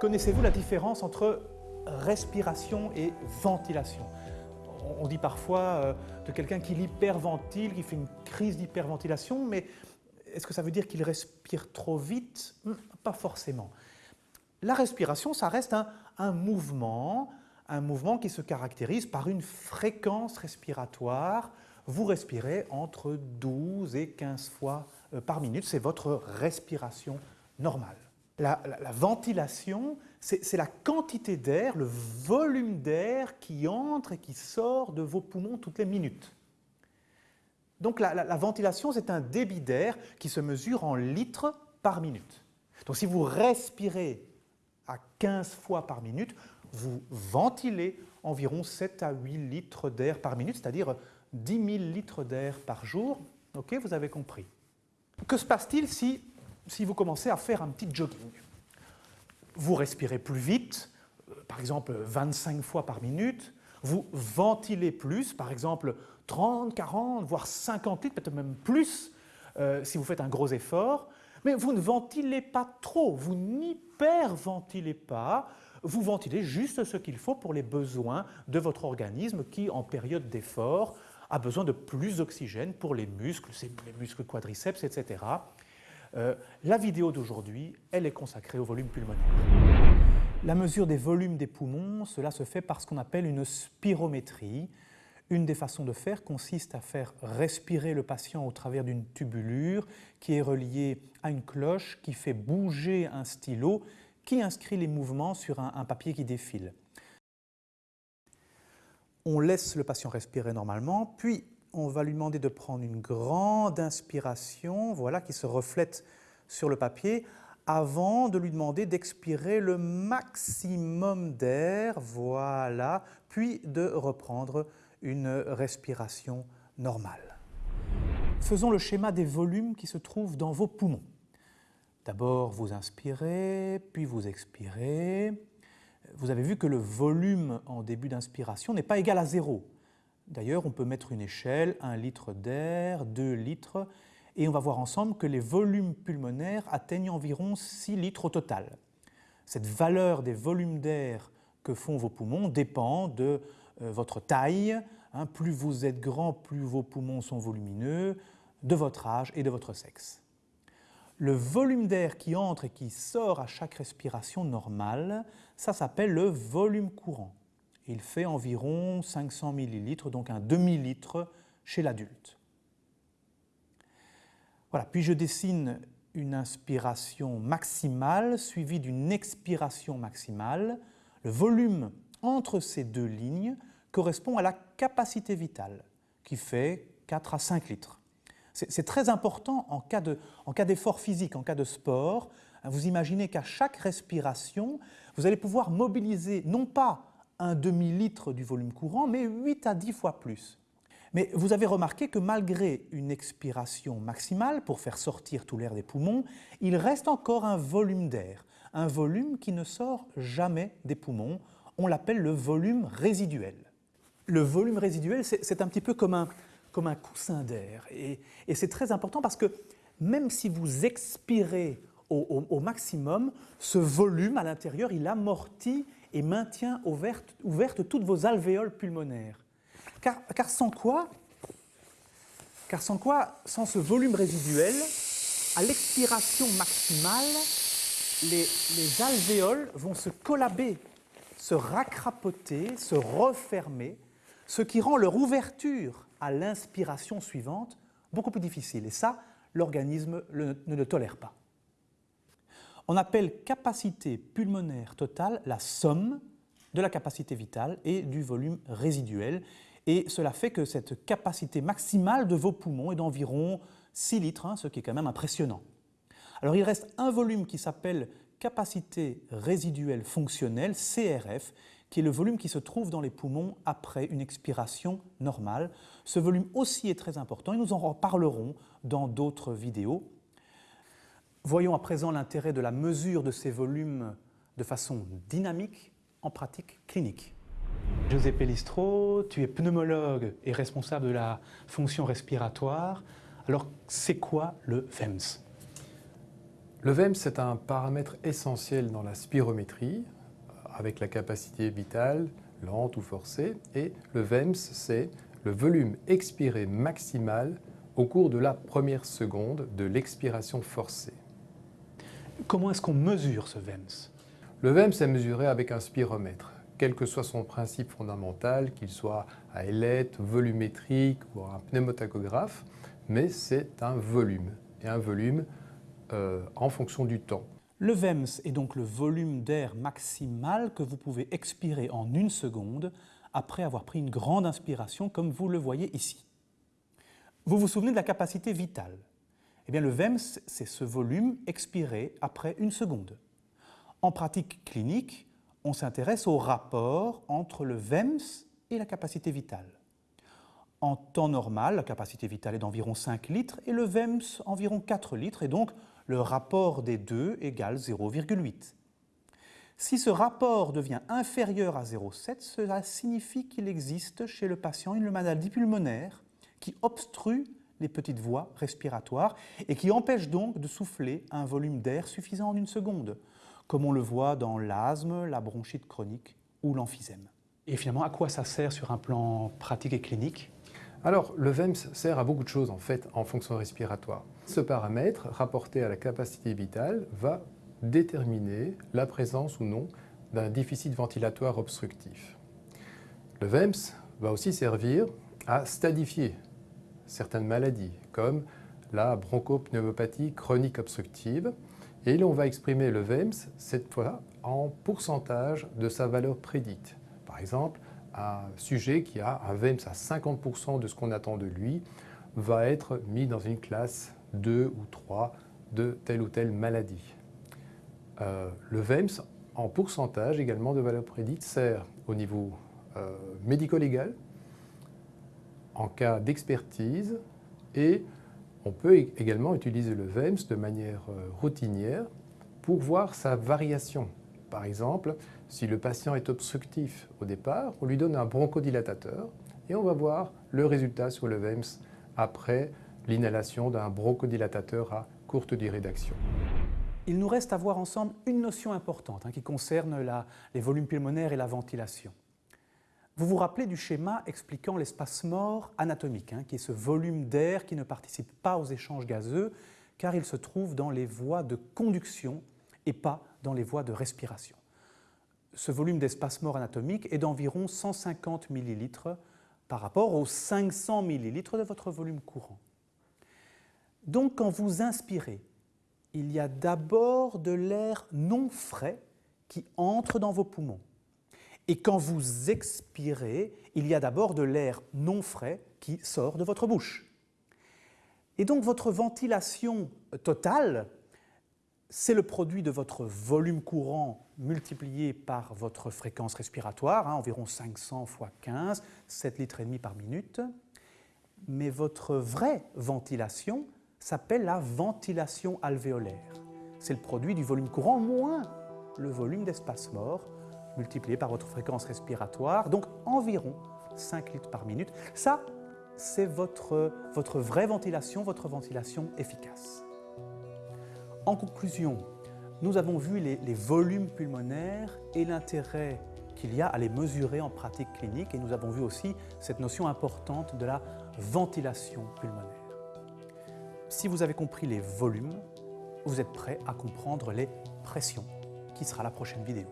Connaissez-vous la différence entre respiration et ventilation? On dit parfois euh, de quelqu'un qui hyperventile, qui fait une crise d'hyperventilation, mais est-ce que ça veut dire qu'il respire trop vite? Hmm, Pas forcément. La respiration, ça reste un, un, mouvement, un mouvement qui se caractérise par une fréquence respiratoire. Vous respirez entre 12 et 15 fois euh, par minute, c'est votre respiration normale. La, ventilation, c'est la quantité d'air, le volume d'air qui entre et qui sort de vos poumons toutes les minutes. Donc la, la ventilation, c'est un débit d'air qui se mesure en litres par minute. Donc si vous respirez à 15 fois par minute, vous ventilez environ 7 à 8 litres d'air par minute, c'est-à-dire 10 000 litres d'air par jour. Ok, vous avez compris. Que se passe-t-il si si vous commencez à faire un petit jogging. Vous respirez plus vite, euh, par exemple 25 fois par minute, vous ventilez plus, par exemple 30, 40, voire 50 litres, peut-être même plus, euh, si vous faites un gros effort, mais vous ne ventilez pas trop, vous n'hyperventilez pas, vous ventilez juste ce qu'il faut pour les besoins de votre organisme qui, en période d'effort, a besoin de plus d'oxygène pour les muscles, les muscles quadriceps, etc. Euh, la vidéo d'aujourd'hui, elle est consacrée au volume pulmonaire. La mesure des volumes des poumons, cela se fait par ce qu'on appelle une spirométrie. Une des façons de faire consiste à faire respirer le patient au travers d'une tubulure qui est reliée à une cloche qui fait bouger un stylo qui inscrit les mouvements sur un, un papier qui défile. On laisse le patient respirer normalement, puis on va lui demander de prendre une grande inspiration, voilà, qui se reflète sur le papier, avant de lui demander d'expirer le maximum d'air, voilà, puis de reprendre une respiration normale. Faisons le schéma des volumes qui se trouvent dans vos poumons. D'abord, vous inspirez, puis vous expirez. Vous avez vu que le volume en début d'inspiration n'est pas égal à zéro. D'ailleurs, on peut mettre une échelle, 1 litre d'air, 2 litres, et on va voir ensemble que les volumes pulmonaires atteignent environ 6 litres au total. Cette valeur des volumes d'air que font vos poumons dépend de euh, votre taille. Hein. plus vous êtes grand, plus vos poumons sont volumineux, de votre âge et de votre sexe. Le volume d'air qui entre et qui sort à chaque respiration normale, ça s'appelle le volume courant. Il fait environ 500 millilitres, donc un demi-litre chez l'adulte. Voilà, puis je dessine une inspiration maximale suivie d'une expiration maximale. Le volume entre ces deux lignes correspond à la capacité vitale, qui fait 4 à 5 litres. C'est très important en cas d'effort physique, en cas de sport. Vous imaginez qu'à chaque respiration, vous allez pouvoir mobiliser non pas un demi-litre du volume courant, mais 8 à 10 fois plus. Mais vous avez remarqué que malgré une expiration maximale pour faire sortir tout l'air des poumons, il reste encore un volume d'air, un volume qui ne sort jamais des poumons. On l'appelle le volume résiduel. Le volume résiduel, c'est un petit peu comme un, comme un coussin d'air. Et, c'est très important parce que même si vous expirez au maximum, ce volume à l'intérieur, il amortit et maintient ouvertes, toutes vos alvéoles pulmonaires. Car, sans quoi, sans ce volume résiduel, à l'expiration maximale, les, les, alvéoles vont se collaber, se racrapoter, se refermer, ce qui rend leur ouverture à l'inspiration suivante beaucoup plus difficile. Et ça, l'organisme ne le tolère pas. On appelle capacité pulmonaire totale la somme de la capacité vitale et du volume résiduel. Et cela fait que cette capacité maximale de vos poumons est d'environ 6 litres, hein, ce qui est quand même impressionnant. Alors il reste un volume qui s'appelle capacité résiduelle fonctionnelle, CRF, qui est le volume qui se trouve dans les poumons après une expiration normale. Ce volume aussi est très important et nous en reparlerons dans d'autres vidéos. Voyons à présent l'intérêt de la mesure de ces volumes de façon dynamique en pratique clinique. José Pellistro, tu es pneumologue et responsable de la fonction respiratoire. Alors, c'est quoi le VEMS? Le VEMS, c'est un paramètre essentiel dans la spirométrie, avec la capacité vitale, lente ou forcée, et le VEMS, c'est le volume expiré maximal au cours de la première seconde de l'expiration forcée. Comment est-ce qu'on mesure ce VEMS Le VEMS est mesuré avec un spiromètre, quel que soit son principe fondamental, qu'il soit à ailette, volumétrique ou un pneumotachographe, mais c'est un volume, et un volume euh, en fonction du temps. Le VEMS est donc le volume d'air maximal que vous pouvez expirer en une seconde après avoir pris une grande inspiration comme vous le voyez ici. Vous vous souvenez de la capacité vitale? Eh le VEMS, c'est ce volume expiré après une seconde. En pratique clinique, on s'intéresse au rapport entre le VEMS et la capacité vitale. En temps normal, la capacité vitale est d'environ 5 litres et le VEMS environ 4 litres et donc le rapport des deux égale 0,8. Si ce rapport devient inférieur à 0,7, cela signifie qu'il existe chez le patient une maladie pulmonaire qui obstrue les petites voies respiratoires et qui empêche donc de souffler un volume d'air suffisant en une seconde, comme on le voit dans l'asthme, la bronchite chronique ou l'emphysème. Et finalement, à quoi ça sert sur un plan pratique et clinique? Alors, le VEMS sert à beaucoup de choses en fait en fonction respiratoire. Ce paramètre, rapporté à la capacité vitale, va déterminer la présence ou non d'un déficit ventilatoire obstructif. Le VEMS va aussi servir à stadifier certaines maladies, comme la bronchopneumopathie chronique obstructive, et l'on va exprimer le VEMS, cette fois, en pourcentage de sa valeur prédite. Par exemple, un sujet qui a un VEMS à 50% de ce qu'on attend de lui va être mis dans une classe 2 ou 3 de telle ou telle maladie. Euh, le VEMS, en pourcentage également de valeur prédite, sert au niveau euh, médico-légal, en cas d'expertise, et on peut également utiliser le VEMS de manière euh, routinière pour voir sa variation. Par exemple, si le patient est obstructif au départ, on lui donne un bronchodilatateur et on va voir le résultat sur le VEMS après l'inhalation d'un bronchodilatateur à courte durée d'action. Il nous reste à voir ensemble une notion importante hein, qui concerne les volumes pulmonaires et la ventilation. Vous vous rappelez du schéma expliquant l'espace mort anatomique, hein, qui est ce volume d'air qui ne participe pas aux échanges gazeux, car il se trouve dans les voies de conduction et pas dans les voies de respiration ce volume d'espace mort anatomique est d'environ 150 ml par rapport aux 500 ml de votre volume courant. Donc quand vous inspirez, il y a d'abord de l'air non frais qui entre dans vos poumons. Et quand vous expirez, il y a d'abord de l'air non frais qui sort de votre bouche. Et donc votre ventilation totale c'est le produit de votre volume courant multiplié par votre fréquence respiratoire, hein, environ 500 fois 15, 7 litres et demi par minute. Mais votre vraie ventilation s'appelle la ventilation alvéolaire. C'est le produit du volume courant moins le volume d'espace mort multiplié par votre fréquence respiratoire, donc environ 5 litres par minute. Ça, c'est votre, votre vraie ventilation, votre ventilation efficace. En conclusion, nous avons vu les, volumes pulmonaires et l'intérêt qu'il y a à les mesurer en pratique clinique et nous avons vu aussi cette notion importante de la ventilation pulmonaire. Si vous avez compris les volumes, vous êtes prêt à comprendre les pressions, qui sera la prochaine vidéo.